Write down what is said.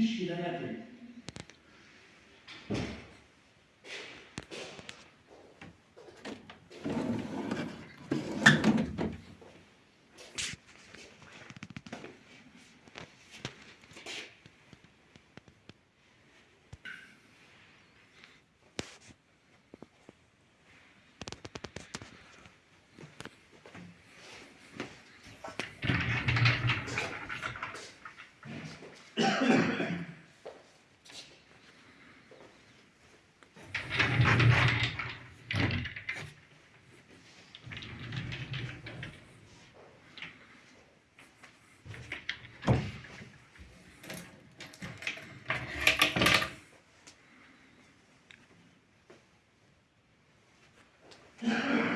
ilişkiler yapıyor. Yeah.